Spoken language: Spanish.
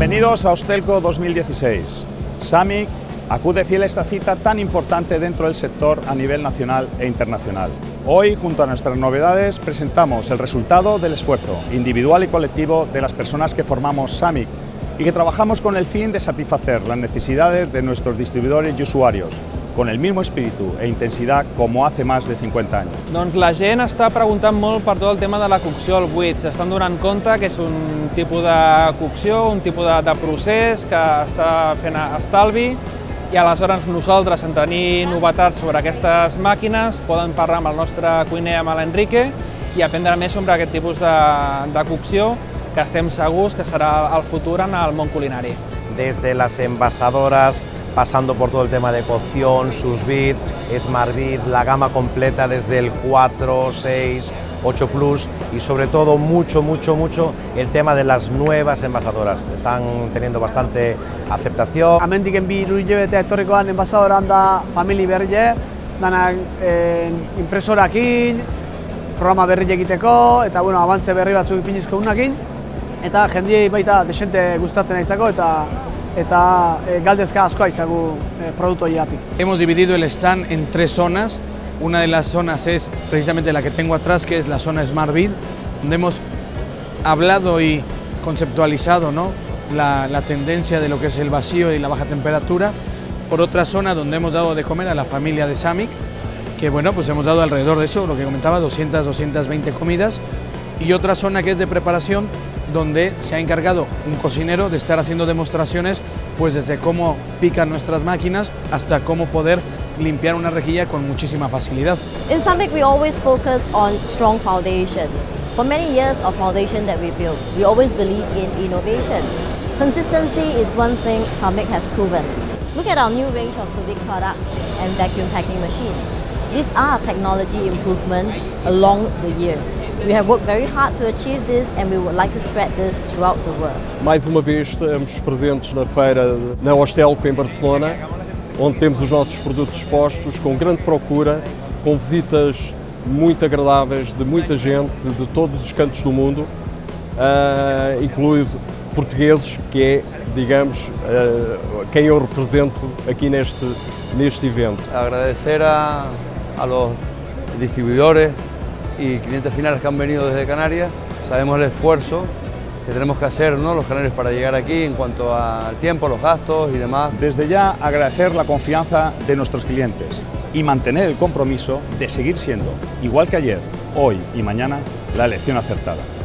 Bienvenidos a Hostelco 2016. SAMIC acude fiel a esta cita tan importante dentro del sector a nivel nacional e internacional. Hoy, junto a nuestras novedades, presentamos el resultado del esfuerzo individual y colectivo de las personas que formamos SAMIC y que trabajamos con el fin de satisfacer las necesidades de nuestros distribuidores y usuarios, con el mismo espíritu e intensidad como hace más de 50 anys. Doncs la gent està preguntant molt per tot el tema de la cocció al buit. S'estan donant compte que és un tipus de cocció, un tipus de, de procés que està fent estalvi i aleshores nosaltres, en tenir novetats sobre aquestes màquines, poden parlar amb el nostre cuiner, amb l'Enrique, i aprendre més sobre aquest tipus de, de cocció que estem segurs que serà el futur en el món culinari. Desde las envasadoras, pasando por todo el tema de cocción, sus bit, Smart Bit, la gama completa desde el 4, 6, 8 Plus y sobre todo mucho, mucho, mucho el tema de las nuevas envasadoras. Están teniendo bastante aceptación. Amendiken bi hiru hilabete etorrikoan enbasadoran da famili berrie, danak eh, impresorakin, programa berri egiteko, eta bueno, abantze berri batzuk ipinizko unakin, eta jendiei baita desente gustatzen izako eta eta e, galdezka askoa izagu e, produktu horiatik. Hemos dividido el stand en tres zonas. Una de las zonas es precisamente la que tengo atrás, que es la zona Smart Bid, donde hemos hablado y conceptualizado ¿no? la, la tendencia de lo que es el vacío y la baja temperatura. Por otra zona donde hemos dado de comer a la familia de Samic, que bueno, pues hemos dado alrededor de eso, lo que comentaba, 200, 220 comidas. Y otra zona que es de preparación, donde se ha encargado un cocinero de estar haciendo demostraciones, pues desde cómo pican nuestras máquinas hasta cómo poder limpiar una rejilla con muchísima facilidad. In Samic, we always focus on strong foundation. For many years of foundation that we built, we always believe in innovation. Consistency is one thing Samic has proven. Look at our new range of civic product and vacuum packing machine. These are technology improvement along the years. We have worked very hard to achieve this and we would like to spread this throughout the world. Mais uma vez estamos presentes na feira na Hostelco em Barcelona, onde temos os nossos produtos expostos com grande procura, com visitas muito agradáveis de muita gente de todos os cantos do mundo, uh, incluindo portugueses, que é, digamos, uh, quem eu represento aqui neste, neste evento. Agradecer a, a los distribuidores y clientes finales que han venido desde Canarias. Sabemos el esfuerzo que tenemos que hacer ¿no? los canarios para llegar aquí en cuanto al tiempo, los gastos y demás. Desde ya agradecer la confianza de nuestros clientes y mantener el compromiso de seguir siendo, igual que ayer, hoy y mañana, la elección acertada.